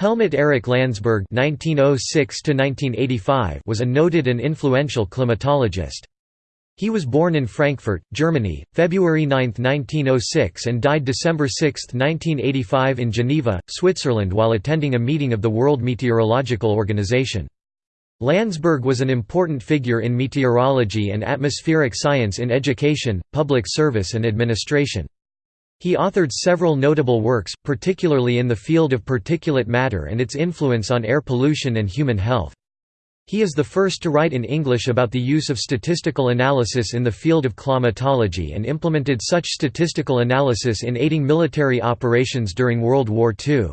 Helmut Erich Landsberg (1906–1985) was a noted and influential climatologist. He was born in Frankfurt, Germany, February 9, 1906 and died December 6, 1985 in Geneva, Switzerland while attending a meeting of the World Meteorological Organization. Landsberg was an important figure in meteorology and atmospheric science in education, public service and administration. He authored several notable works, particularly in the field of particulate matter and its influence on air pollution and human health. He is the first to write in English about the use of statistical analysis in the field of climatology and implemented such statistical analysis in aiding military operations during World War II.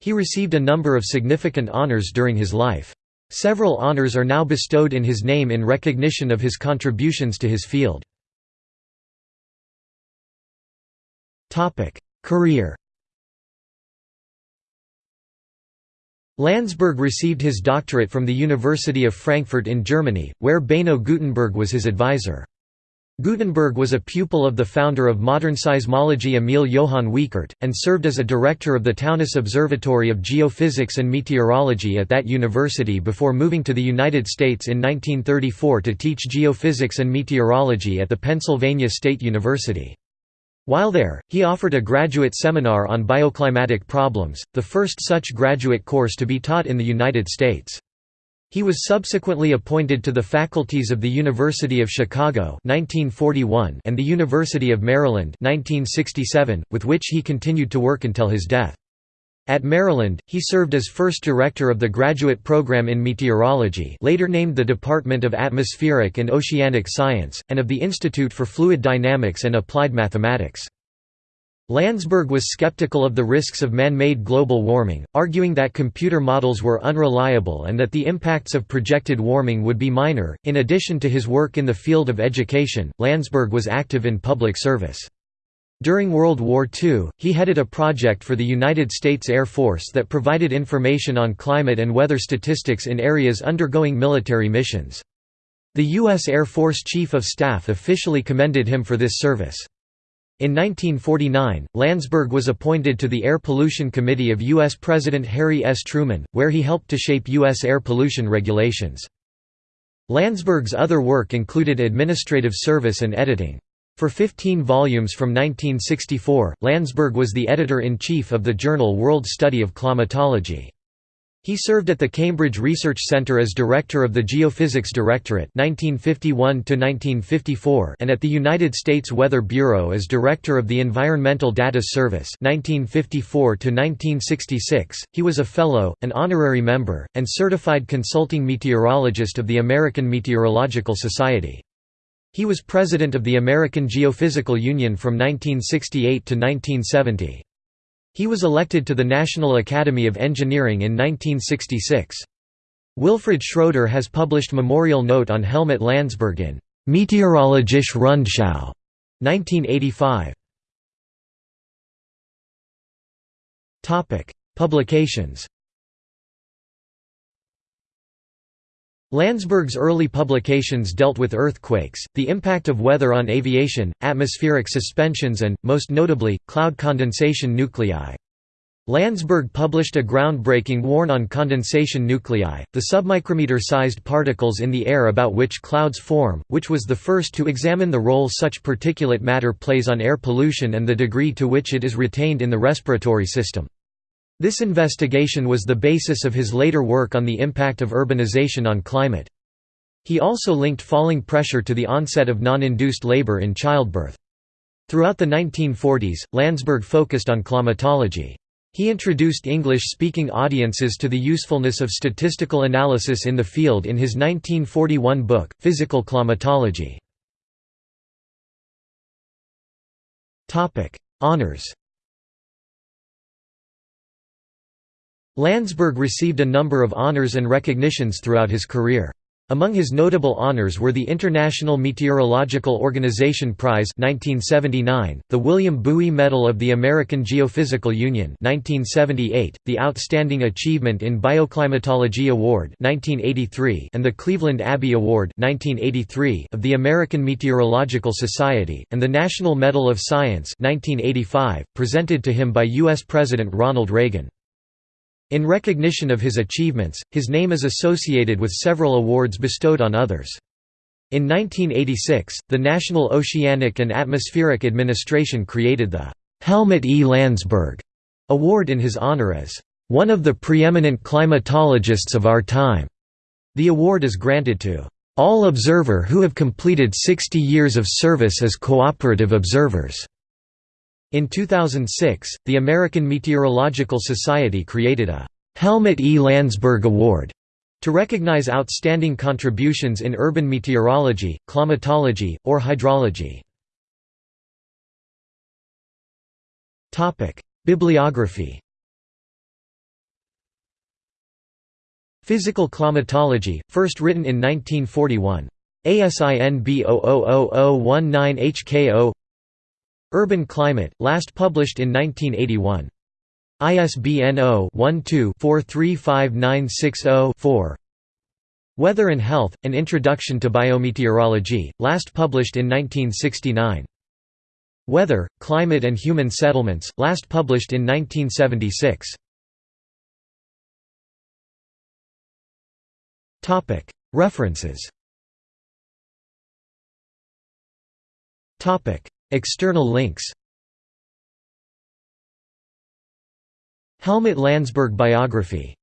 He received a number of significant honors during his life. Several honors are now bestowed in his name in recognition of his contributions to his field. Career Landsberg received his doctorate from the University of Frankfurt in Germany, where Beno Gutenberg was his advisor. Gutenberg was a pupil of the founder of modern seismology Emil Johann Wiechert, and served as a director of the Taunus Observatory of Geophysics and Meteorology at that university before moving to the United States in 1934 to teach geophysics and meteorology at the Pennsylvania State University. While there, he offered a graduate seminar on bioclimatic problems, the first such graduate course to be taught in the United States. He was subsequently appointed to the faculties of the University of Chicago 1941 and the University of Maryland 1967, with which he continued to work until his death. At Maryland, he served as first director of the graduate program in meteorology later named the Department of Atmospheric and Oceanic Science, and of the Institute for Fluid Dynamics and Applied Mathematics. Landsberg was skeptical of the risks of man-made global warming, arguing that computer models were unreliable and that the impacts of projected warming would be minor. In addition to his work in the field of education, Landsberg was active in public service. During World War II, he headed a project for the United States Air Force that provided information on climate and weather statistics in areas undergoing military missions. The U.S. Air Force Chief of Staff officially commended him for this service. In 1949, Landsberg was appointed to the Air Pollution Committee of U.S. President Harry S. Truman, where he helped to shape U.S. air pollution regulations. Landsberg's other work included administrative service and editing. For 15 volumes from 1964, Landsberg was the editor-in-chief of the journal World Study of Climatology. He served at the Cambridge Research Centre as director of the Geophysics Directorate 1951 and at the United States Weather Bureau as director of the Environmental Data Service 1954 He was a fellow, an honorary member, and certified consulting meteorologist of the American Meteorological Society. He was president of the American Geophysical Union from 1968 to 1970. He was elected to the National Academy of Engineering in 1966. Wilfred Schroeder has published memorial note on Helmut Landsberg in Meteorologische Rundschau 1985. Publications Landsberg's early publications dealt with earthquakes, the impact of weather on aviation, atmospheric suspensions and, most notably, cloud condensation nuclei. Landsberg published a groundbreaking warn on condensation nuclei, the submicrometer-sized particles in the air about which clouds form, which was the first to examine the role such particulate matter plays on air pollution and the degree to which it is retained in the respiratory system. This investigation was the basis of his later work on the impact of urbanization on climate. He also linked falling pressure to the onset of non-induced labor in childbirth. Throughout the 1940s, Landsberg focused on climatology. He introduced English-speaking audiences to the usefulness of statistical analysis in the field in his 1941 book, Physical Climatology. Honours Landsberg received a number of honors and recognitions throughout his career. Among his notable honors were the International Meteorological Organization Prize 1979, the William Bowie Medal of the American Geophysical Union 1978, the Outstanding Achievement in Bioclimatology Award 1983, and the Cleveland Abbe Award 1983 of the American Meteorological Society, and the National Medal of Science 1985, presented to him by U.S. President Ronald Reagan. In recognition of his achievements, his name is associated with several awards bestowed on others. In 1986, the National Oceanic and Atmospheric Administration created the Helmut E. Landsberg Award in his honor as one of the preeminent climatologists of our time. The award is granted to all observer who have completed 60 years of service as cooperative observers. In 2006, the American Meteorological Society created a Helmut E. Landsberg Award to recognize outstanding contributions in urban meteorology, climatology, or hydrology. Bibliography Physical climatology, first written in 1941. ASIN B000019HKO Urban Climate, last published in 1981. ISBN 0-12-435960-4 Weather and Health, An Introduction to Biometeorology, last published in 1969. Weather, Climate and Human Settlements, last published in 1976. References External links. Helmut Landsberg biography